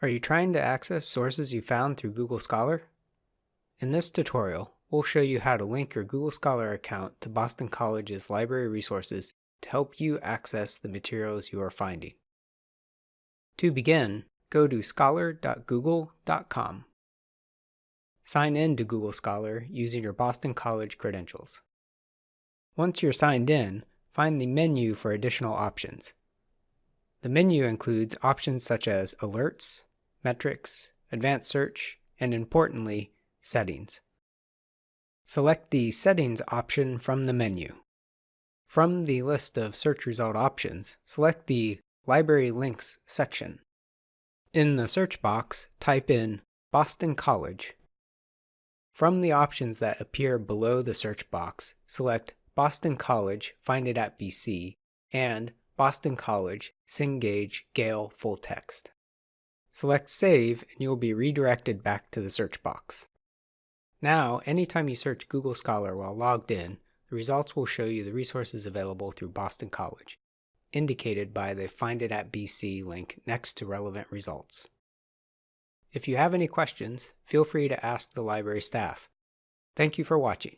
Are you trying to access sources you found through Google Scholar? In this tutorial, we'll show you how to link your Google Scholar account to Boston College's library resources to help you access the materials you are finding. To begin, go to scholar.google.com. Sign in to Google Scholar using your Boston College credentials. Once you're signed in, find the menu for additional options. The menu includes options such as Alerts, Metrics, Advanced Search, and importantly, Settings. Select the Settings option from the menu. From the list of search result options, select the Library Links section. In the search box, type in Boston College. From the options that appear below the search box, select Boston College, find it at BC, and Boston College, Cengage Gale Full Text. Select Save and you will be redirected back to the search box. Now, anytime you search Google Scholar while logged in, the results will show you the resources available through Boston College, indicated by the Find It at BC link next to relevant results. If you have any questions, feel free to ask the library staff. Thank you for watching.